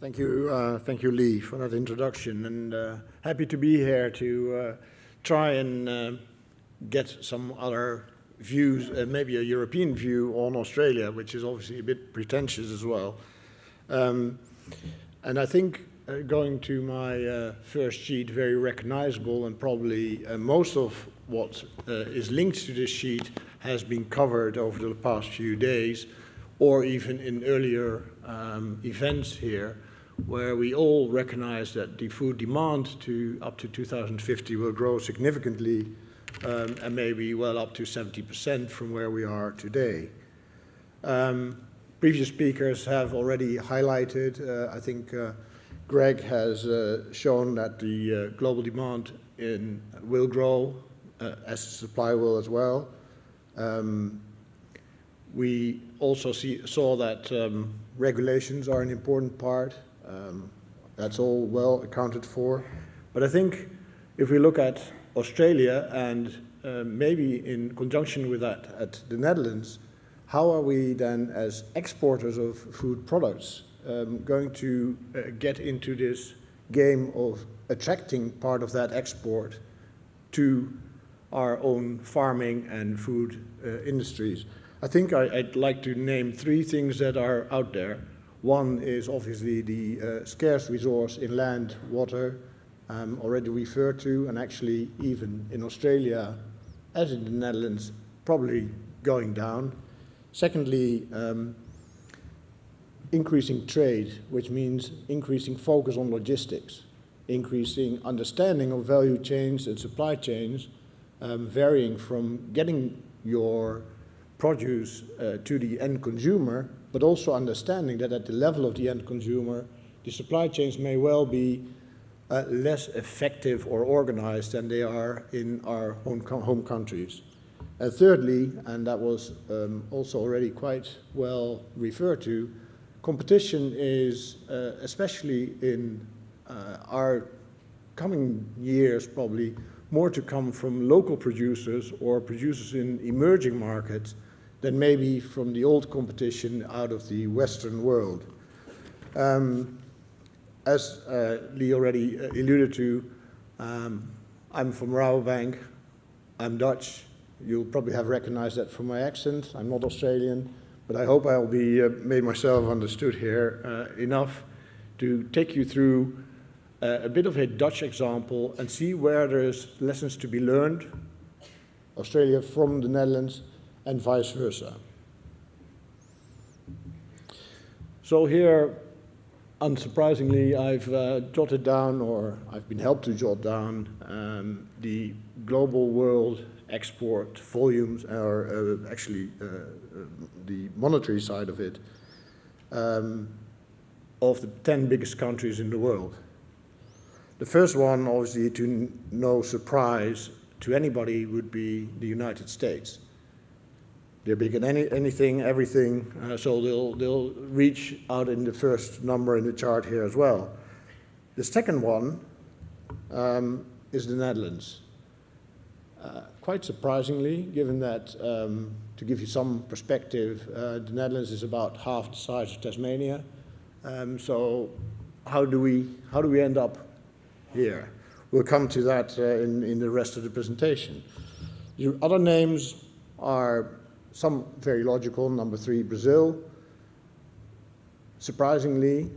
Thank you, uh, thank you, Lee, for that introduction, and uh, happy to be here to uh, try and uh, get some other views, uh, maybe a European view on Australia, which is obviously a bit pretentious as well. Um, and I think uh, going to my first sheet, very recognizable, and probably most of what is linked to this sheet has been covered over the past few days, or even in earlier um, events here where we all recognize that the food demand to up to 2050 will grow significantly um, and maybe well up to 70% from where we are today. Um, previous speakers have already highlighted, uh, I think uh, Greg has uh, shown that the uh, global demand in, will grow uh, as supply will as well. Um, we also see, saw that um, regulations are an important part um, that's all well accounted for. But I think if we look at Australia and uh, maybe in conjunction with that at the Netherlands, how are we then as exporters of food products um, going to uh, get into this game of attracting part of that export to our own farming and food uh, industries? I think I, would like to name three things that are out there. One is obviously the uh, scarce resource in land, water, um, already referred to, and actually even in Australia, as in the Netherlands, probably going down. Secondly, um, increasing trade, which means increasing focus on logistics, increasing understanding of value chains and supply chains, um, varying from getting your produce uh, to the end consumer but also understanding that at the level of the end consumer, the supply chains may well be uh, less effective or organized than they are in our home, home countries. And thirdly, and that was um, also already quite well referred to, competition is, uh, especially in uh, our coming years probably, more to come from local producers or producers in emerging markets than maybe from the old competition out of the Western world. Um, as uh, Lee already uh, alluded to, um, I'm from Rabobank, I'm Dutch, you'll probably have recognized that from my accent, I'm not Australian, but I hope I'll be uh, made myself understood here uh, enough to take you through uh, a bit of a Dutch example and see where there's lessons to be learned, Australia from the Netherlands, and vice versa. So here, unsurprisingly, I've uh, jotted down, or I've been helped to jot down, um, the global world export volumes, or uh, actually uh, uh the monetary side of it, um, of the 10 biggest countries in the world. The first one, obviously, to no surprise to anybody, would be the United States. They're big in any, anything, everything, uh, so they'll, they'll reach out in the first number in the chart here as well. The second one um, is the Netherlands. Uh, quite surprisingly, given that, um, to give you some perspective, uh, the Netherlands is about half the size of Tasmania. Um, so how do, we, how do we end up here? We'll come to that uh, in, in the rest of the presentation. The other names are some very logical. Number three, Brazil. Surprisingly,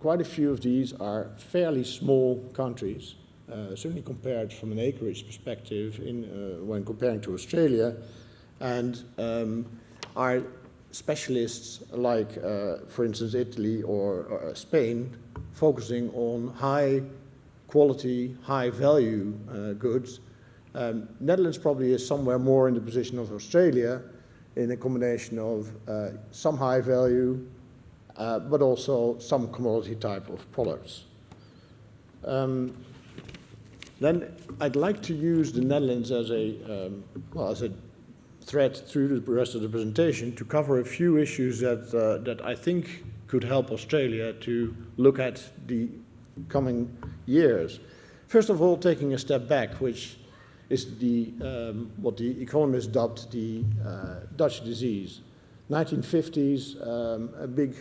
quite a few of these are fairly small countries, uh, certainly compared from an acreage perspective in, uh, when comparing to Australia, and um, are specialists like, uh, for instance, Italy or, or, Spain, focusing on high quality, high value uh, goods. Um, Netherlands probably is somewhere more in the position of Australia, in a combination of uh, some high value, uh, but also some commodity type of products. Um, then I'd like to use the Netherlands as a, um, well, as a thread through the rest of the presentation to cover a few issues that, uh, that I think could help Australia to look at the coming years. First of all, taking a step back, which is the, um, what the economists dubbed the uh, Dutch disease. 1950s, um, a big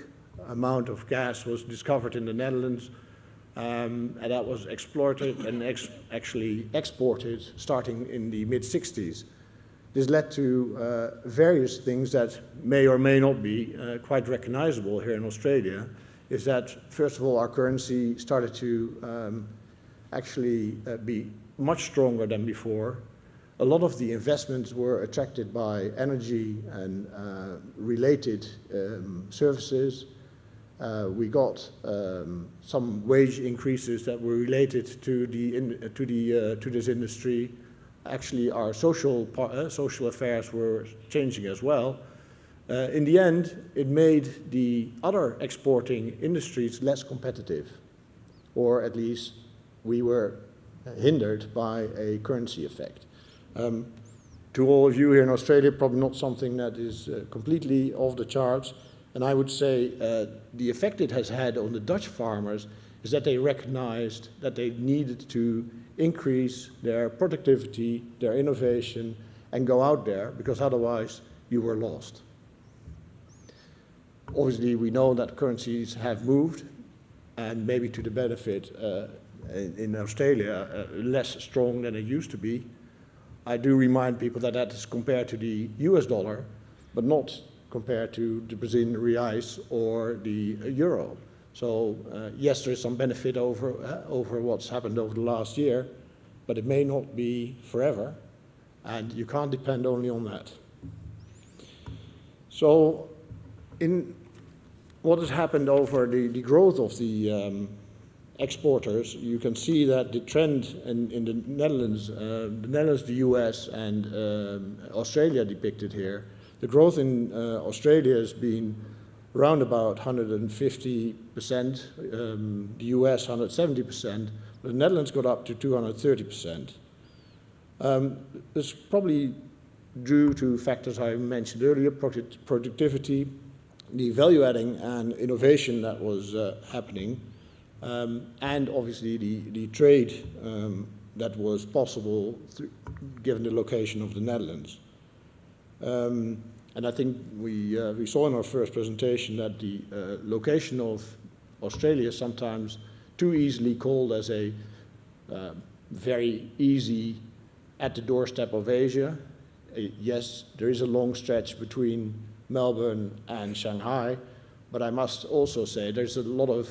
amount of gas was discovered in the Netherlands, um, and that was exploited and ex actually exported starting in the mid 60s. This led to uh, various things that may or may not be uh, quite recognizable here in Australia. Is that, first of all, our currency started to um, actually uh, be much stronger than before. A lot of the investments were attracted by energy and uh, related um, services. Uh, we got um, some wage increases that were related to the in, to the uh, to this industry actually our social, uh, social affairs were changing as well. Uh, in the end, it made the other exporting industries less competitive, or at least we were hindered by a currency effect. Um, to all of you here in Australia, probably not something that is uh, completely off the charts. And I would say uh, the effect it has had on the Dutch farmers is that they recognized that they needed to increase their productivity, their innovation, and go out there because otherwise you were lost. Obviously, we know that currencies have moved and maybe to the benefit uh, in, Australia uh, less strong than it used to be. I do remind people that that is compared to the US dollar, but not compared to the Brazilian reais or the euro. So uh, yes, there is some benefit over, uh, over what's happened over the last year, but it may not be forever, and you can't depend only on that. So in what has happened over the, the growth of the um, exporters, you can see that the trend in, in the Netherlands, uh, the Netherlands, the US, and um, Australia depicted here, the growth in uh, Australia has been around about 150%, um, the US 170%, but the Netherlands got up to 230%. Um, this probably due to factors I mentioned earlier, product productivity, the value adding and innovation that was uh, happening, um, and obviously the, the trade um, that was possible given the location of the Netherlands. Um, and I think we, uh, we saw in our first presentation that the uh, location of Australia is sometimes too easily called as a uh, very easy at the doorstep of Asia. Uh, yes, there is a long stretch between Melbourne and Shanghai, but I must also say there's a lot of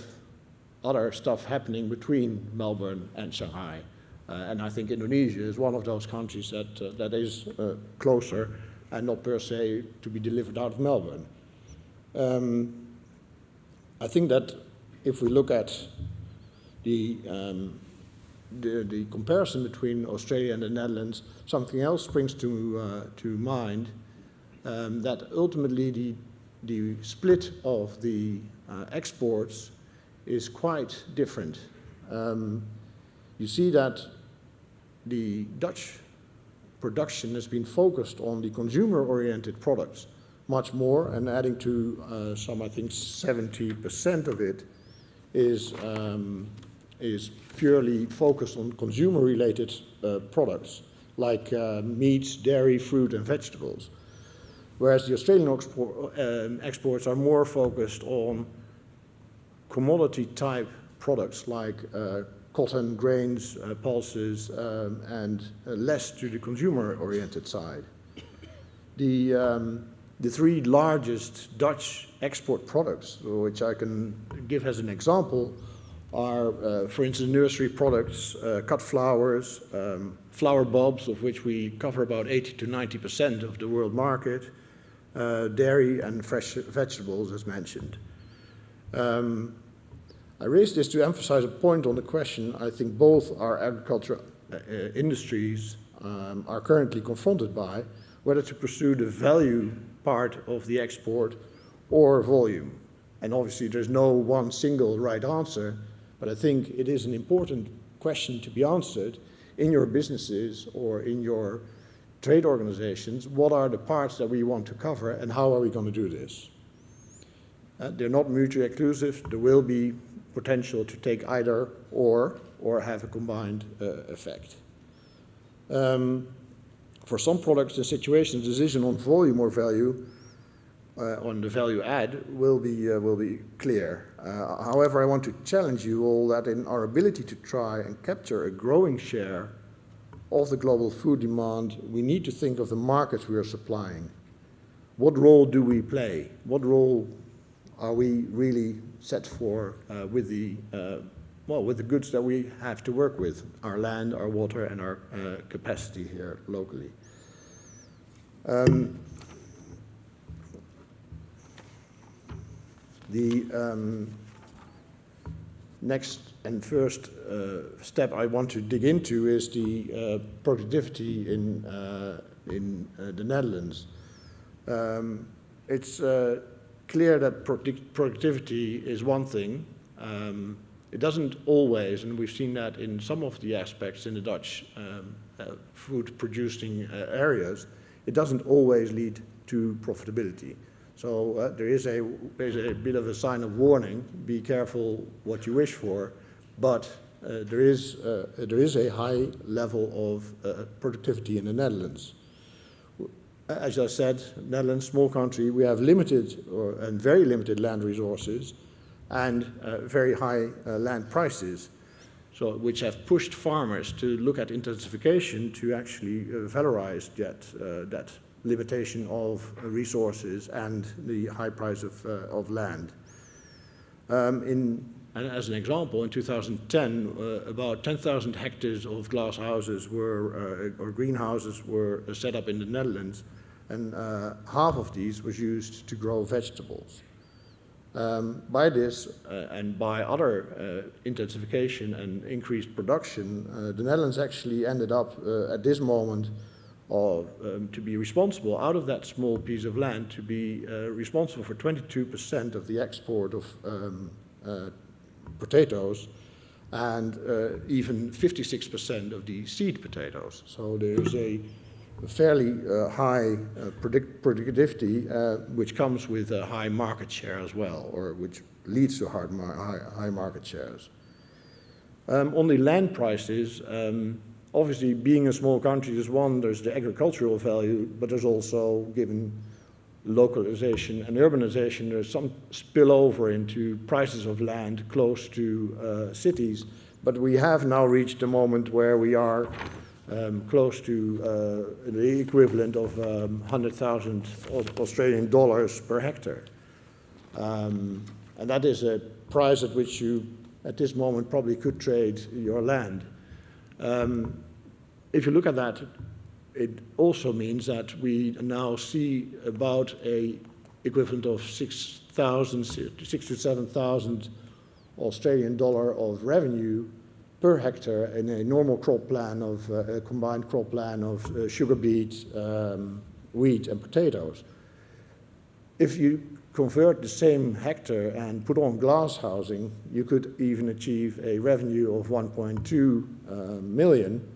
other stuff happening between Melbourne and Shanghai. Uh, and I think Indonesia is one of those countries that, uh, that is closer and not per se to be delivered out of Melbourne. Um, I think that if we look at the, um, the, the, comparison between Australia and the Netherlands, something else springs to, uh, to mind, um, that ultimately the, the split of the uh, exports is quite different. Um, you see that the Dutch production has been focused on the consumer-oriented products much more, and adding to uh, some, I think, 70% of it is, um, is purely focused on consumer-related uh, products, like uh, meats, dairy, fruit, and vegetables. Whereas the Australian export, um, exports are more focused on commodity-type products like uh, cotton, grains, uh, pulses, um, and uh, less to the consumer-oriented side. The, um, the three largest Dutch export products, which I can give as an example, are, uh, for instance, nursery products, uh, cut flowers, um, flower bulbs, of which we cover about 80 to 90% of the world market, uh, dairy and fresh vegetables, as mentioned. Um, I raise this to emphasize a point on the question I think both our agricultural uh, uh, industries um, are currently confronted by, whether to pursue the value part of the export or volume. And obviously there's no one single right answer, but I think it is an important question to be answered in your businesses or in your trade organizations, what are the parts that we want to cover and how are we going to do this? Uh, they're not mutually exclusive. There will be potential to take either or, or have a combined uh, effect. Um, for some products and situations, decision on volume or value uh, on the value add will be, uh, will be clear. Uh, however, I want to challenge you all that in our ability to try and capture a growing share of the global food demand, we need to think of the markets we are supplying. What role do we play? What role are we really set for uh, with the uh, well with the goods that we have to work with, our land, our water, and our uh, capacity here locally? Um, the um, next and first uh, step I want to dig into is the uh, productivity in, uh, in uh, the Netherlands. Um, it's clear that product productivity is one thing. Um, it doesn't always, and we've seen that in some of the aspects in the Dutch um, uh, food producing areas, it doesn't always lead to profitability. So uh, there is a, there's a bit of a sign of warning. Be careful what you wish for, but uh, there, is, uh, there is a high level of uh, productivity in the Netherlands. As I said, Netherlands, small country, we have limited or, and very limited land resources and uh, very high uh, land prices, so, which have pushed farmers to look at intensification to actually valorize that, that limitation of resources and the high price of, uh, of land. Um, in, and as an example, in 2010, uh, about 10,000 hectares of glass houses were, uh, or greenhouses were set up in the Netherlands, and uh, half of these was used to grow vegetables. Um, by this uh, and by other uh, intensification and increased production, the Netherlands actually ended up at this moment or um, to be responsible out of that small piece of land to be uh, responsible for 22% of the export of um, uh, potatoes and uh, even 56% of the seed potatoes. So there's a fairly uh, high uh, predict productivity uh, which comes with a high market share as well or which leads to hard mar high, high, market shares. Um, on the land prices, um, obviously being a small country is one, there's the agricultural value, but there's also, given localization and urbanization, there's some spillover into prices of land close to uh, cities. But we have now reached a moment where we are um, close to uh, the equivalent of um, 100,000 Australian dollars per hectare. Um, and that is a price at which you, at this moment, probably could trade your land. Um, if you look at that, it also means that we now see about a equivalent of 6,000, 6 to 7,000 Australian dollar of revenue per hectare in a normal crop plan of uh, a combined crop plan of uh, sugar beet, um, wheat and potatoes. If you convert the same hectare and put on glass housing, you could even achieve a revenue of 1.2 uh, million.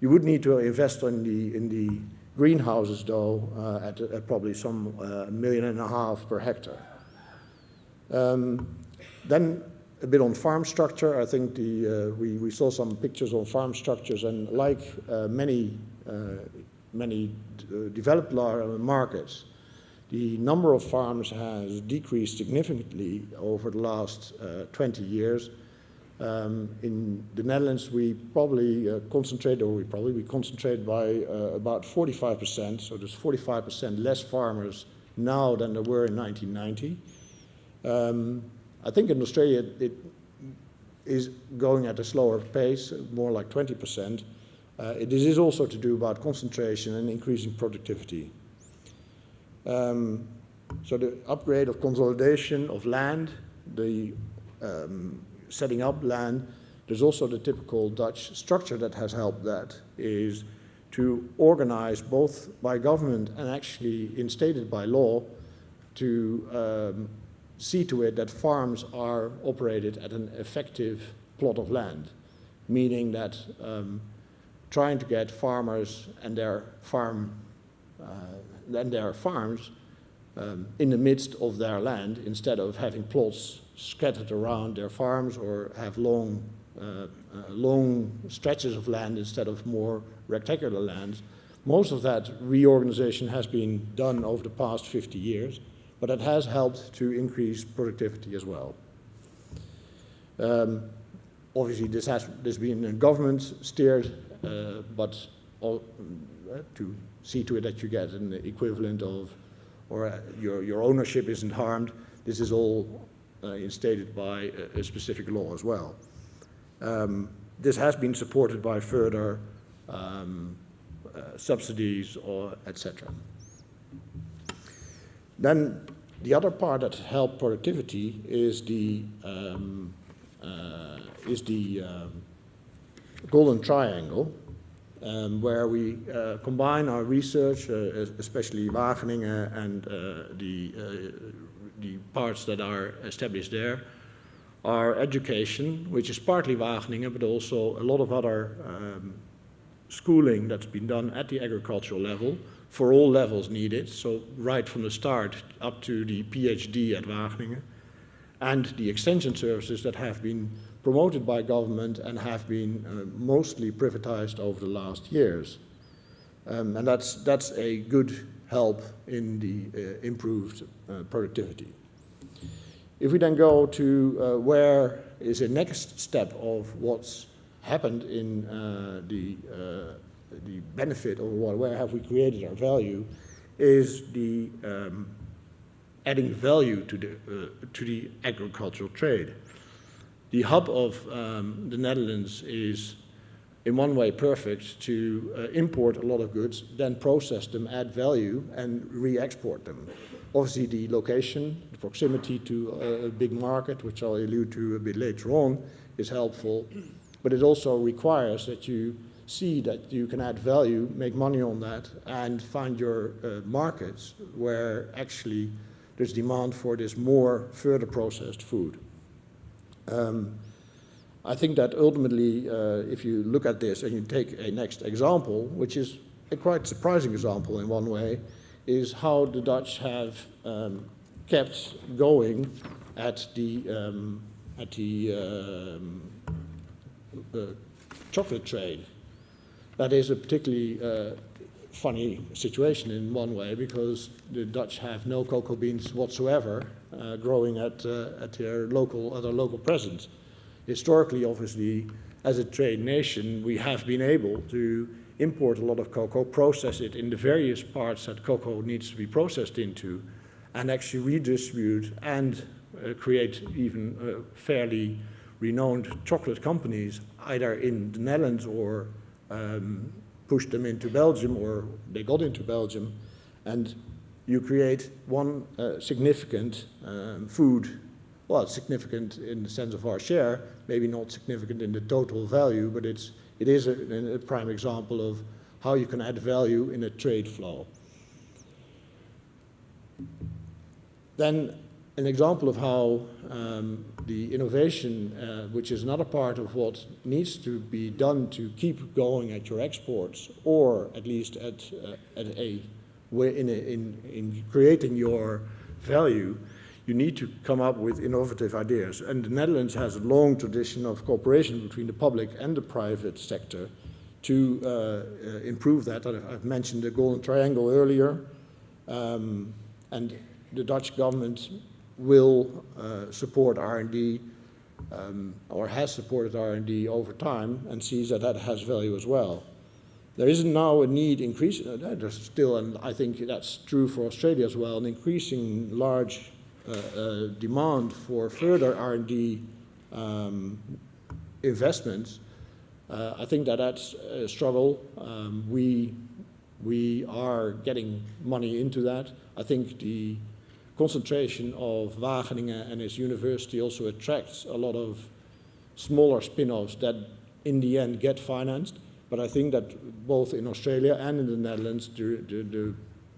You would need to invest in the, in the greenhouses though uh, at, at, probably some uh, million and a half per hectare. Um, then a bit on farm structure. I think the, uh, we, we saw some pictures on farm structures and like uh, many, uh, many developed markets, the number of farms has decreased significantly over the last uh, 20 years. Um, in the Netherlands, we probably uh, concentrate, or we probably we concentrate by uh, about 45%. So there's 45% less farmers now than there were in 1990. Um, I think in Australia it is going at a slower pace, more like 20%. Uh, this is also to do about concentration and increasing productivity. Um, so the upgrade of consolidation of land, the um, setting up land, there's also the typical Dutch structure that has helped that, is to organize both by government and actually instated by law to um, see to it that farms are operated at an effective plot of land, meaning that um, trying to get farmers and their farm uh, and their farms um, in the midst of their land instead of having plots scattered around their farms or have long, uh, uh, long stretches of land instead of more rectangular lands. Most of that reorganization has been done over the past 50 years. But it has helped to increase productivity as well. Um, obviously, this has this been government steered, uh, but all, uh, to see to it that you get an equivalent of, or uh, your, your ownership isn't harmed, this is all uh, instated by a, a, specific law as well. Um, this has been supported by further um, uh, subsidies or etc. Then the other part that helped productivity is the um, uh, is the um, golden triangle, um, where we uh, combine our research, uh, especially Wageningen and uh, the uh, the parts that are established there, our education, which is partly Wageningen, but also a lot of other um, schooling that's been done at the agricultural level for all levels needed, so right from the start up to the PhD at Wageningen, and the extension services that have been promoted by government and have been uh, mostly privatized over the last years. Um, and that's, that's a good help in the uh, improved uh, productivity. If we then go to uh, where is the next step of what's happened in uh, the, uh, the benefit or where have we created our value is the um, adding value to the, uh, to the agricultural trade. The hub of um, the Netherlands is in one way perfect to uh, import a lot of goods, then process them, add value, and re-export them. Obviously, the location, the proximity to a big market, which I'll allude to a bit later on, is helpful. But it also requires that you see that you can add value, make money on that, and find your uh, markets where actually there's demand for this more further processed food. Um, I think that ultimately, uh, if you look at this and you take a next example, which is a quite surprising example in one way, is how the Dutch have um, kept going at the, um, at the um, uh, chocolate trade. That is a particularly uh, funny situation in one way because the Dutch have no cocoa beans whatsoever uh, growing at, uh, at their local, at their local presence. Historically, obviously, as a trade nation, we have been able to import a lot of cocoa, process it in the various parts that cocoa needs to be processed into, and actually redistribute and uh, create even uh, fairly renowned chocolate companies, either in the Netherlands or um, push them into Belgium or they got into Belgium. And you create one uh, significant um, food, well, significant in the sense of our share, maybe not significant in the total value, but it's it is a, a prime example of how you can add value in a trade flow. Then an example of how um, the innovation, uh, which is another part of what needs to be done to keep going at your exports, or at least at, uh, at a in, a, in, in creating your value, you need to come up with innovative ideas. And the Netherlands has a long tradition of cooperation between the public and the private sector to uh, uh, improve that. I've mentioned the Golden Triangle earlier, um, and the Dutch government will uh, support R&D um, or has supported R&D over time and sees that that has value as well. There isn't now a need increasing, uh, there's still, and I think that's true for Australia as well, an increasing large uh, uh, demand for further R&D um, investments, uh, I think that that's a struggle. Um, we, we are getting money into that. I think the concentration of Wageningen and its university also attracts a lot of smaller spin-offs that in the end get financed. But I think that both in Australia and in the Netherlands, the, the, the,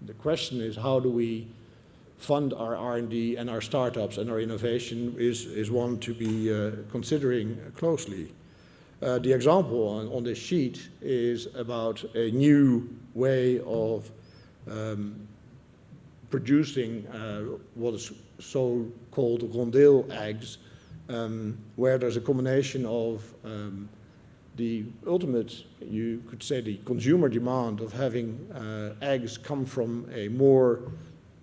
the question is how do we fund our R&D and our startups and our innovation is, is one to be uh, considering closely. Uh, the example on, on, this sheet is about a new way of um, producing uh, what is so-called rondeel eggs, um, where there's a combination of um, the ultimate, you could say the consumer demand of having uh, eggs come from a more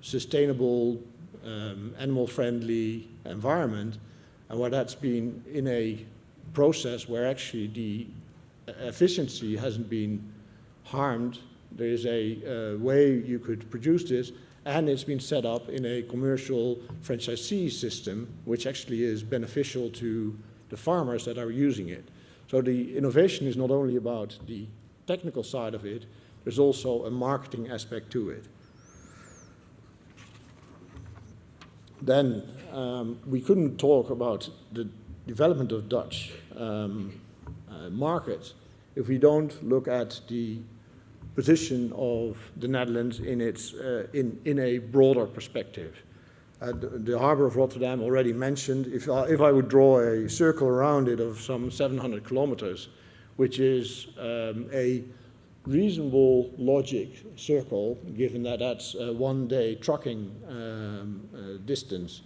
sustainable um, animal-friendly environment, and where that's been in a process where actually the efficiency hasn't been harmed. There is a uh, way you could produce this, and it's been set up in a commercial franchisee system, which actually is beneficial to the farmers that are using it. So the innovation is not only about the technical side of it, there's also a marketing aspect to it. Then um, we couldn't talk about the development of Dutch um, uh, markets if we don't look at the position of the Netherlands in, its, uh, in, in a broader perspective. Uh, the, the, harbor of Rotterdam already mentioned, if I, if I would draw a circle around it of some 700 kilometers, which is um, a reasonable logic circle, given that that's a one day trucking um, uh, distance,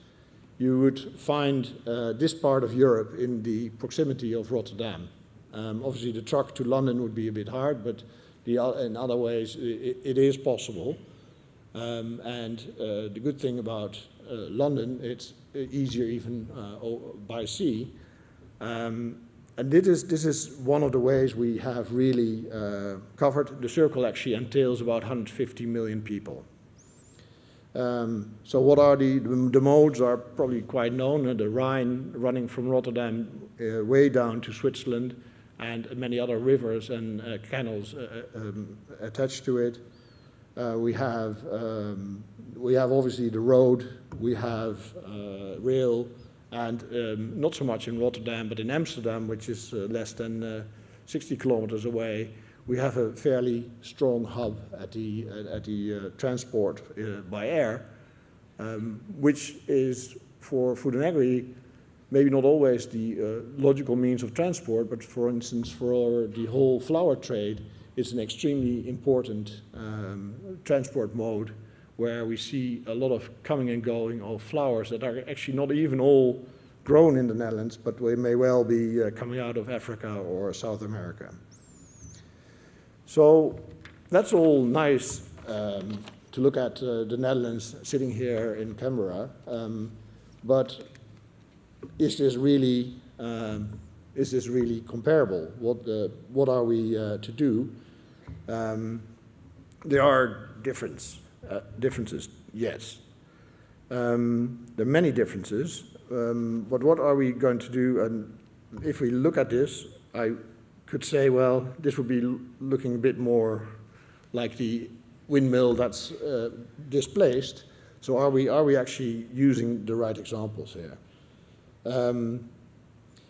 you would find uh, this part of Europe in the proximity of Rotterdam. Um, obviously, the truck to London would be a bit hard, but the, in other ways, it, it is possible. Um, and uh, the good thing about uh, London, it's easier even uh, by sea. Um, and this is, this is one of the ways we have really uh, covered. The circle actually entails about 150 million people. Um, so what are the, the modes are probably quite known. Uh, the Rhine running from Rotterdam uh, way down to Switzerland and many other rivers and uh, canals uh, uh, um, attached to it. Uh, we have um, we have obviously the road, we have rail, and um, not so much in Rotterdam, but in Amsterdam, which is less than 60 kilometers away, we have a fairly strong hub at the, at the uh, transport uh, by air, um, which is for food and agri maybe not always the uh, logical means of transport, but for instance, for the whole flower trade, it's an extremely important um, transport mode where we see a lot of coming and going of flowers that are actually not even all grown in the Netherlands, but they may well be uh, coming out of Africa or South America. So that's all nice um, to look at uh, the Netherlands sitting here in Canberra, um, but is this really um, is this really comparable? What uh, what are we uh, to do? Um, there are difference uh, differences, yes. Um, there are many differences, um, but what are we going to do? And if we look at this, I could say, well, this would be looking a bit more like the windmill that's uh, displaced. So are we, are we actually using the right examples here? Um,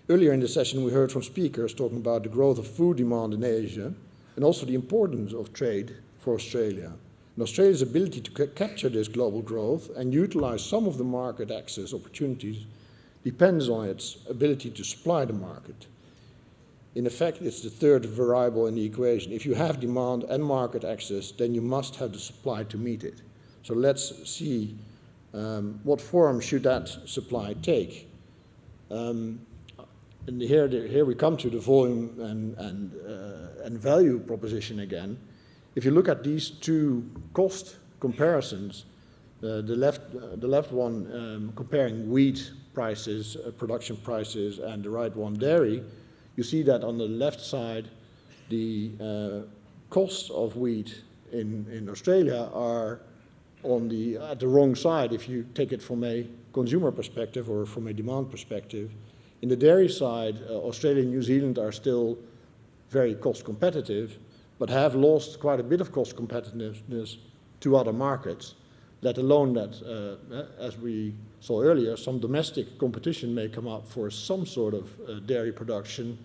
earlier in the session, we heard from speakers talking about the growth of food demand in Asia and also the importance of trade for Australia. And Australia's ability to ca capture this global growth and utilize some of the market access opportunities depends on its ability to supply the market. In effect, it's the third variable in the equation. If you have demand and market access, then you must have the supply to meet it. So let's see um, what form should that supply take. Um, and here, here we come to the volume and, and, uh, and value proposition again. If you look at these two cost comparisons, uh, the, left, uh, the left one um, comparing wheat prices, uh, production prices, and the right one dairy, you see that on the left side, the uh, costs of wheat in, in Australia are on the, at the wrong side if you take it from a consumer perspective or from a demand perspective. In the dairy side, uh, Australia and New Zealand are still very cost competitive, but have lost quite a bit of cost competitiveness to other markets, let alone that, uh, as we saw earlier, some domestic competition may come up for some sort of uh, dairy production,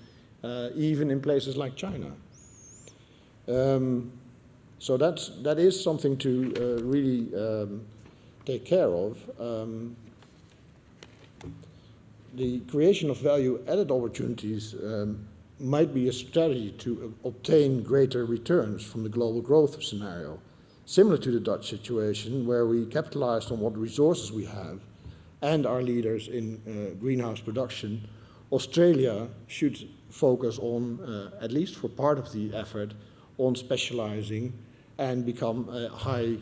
uh, even in places like China. Um, so that's, that is something to uh, really um, take care of. Um, the creation of value-added opportunities um, might be a strategy to obtain greater returns from the global growth scenario, similar to the Dutch situation where we capitalized on what resources we have and our leaders in uh, greenhouse production, Australia should focus on, uh, at least for part of the effort, on specializing and become a high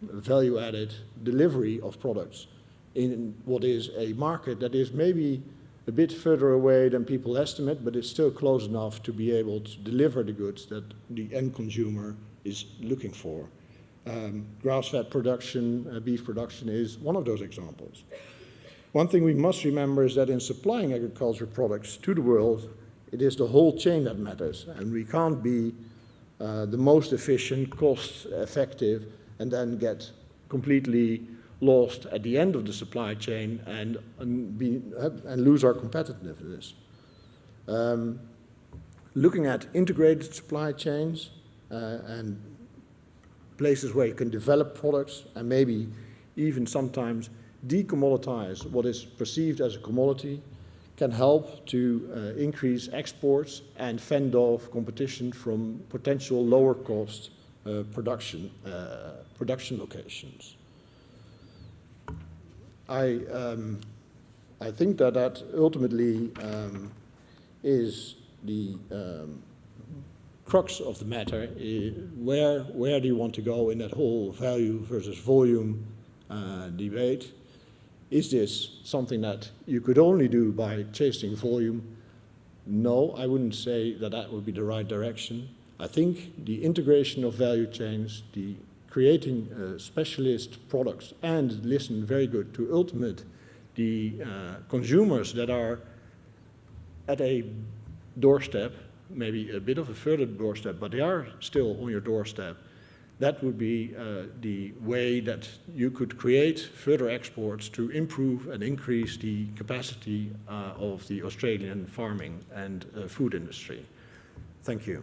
value-added delivery of products in what is a market that is maybe a bit further away than people estimate, but it's still close enough to be able to deliver the goods that the end consumer is looking for. Um, grass-fed production, uh, beef production is one of those examples. One thing we must remember is that in supplying agricultural products to the world, it is the whole chain that matters, and we can't be uh, the most efficient, cost-effective, and then get completely lost at the end of the supply chain and, and, be, and lose our competitiveness. Um, looking at integrated supply chains uh, and places where you can develop products and maybe even sometimes decommoditize what is perceived as a commodity can help to uh, increase exports and fend off competition from potential lower cost uh, production, uh, production locations. I, um, I think that that ultimately um, is the um, crux of the matter. Where, where do you want to go in that whole value versus volume uh, debate? Is this something that you could only do by chasing volume? No, I wouldn't say that that would be the right direction. I think the integration of value chains, the creating uh, specialist products and listen very good to ultimate the uh, consumers that are at a doorstep, maybe a bit of a further doorstep, but they are still on your doorstep. That would be uh, the way that you could create further exports to improve and increase the capacity uh, of the Australian farming and uh, food industry. Thank you.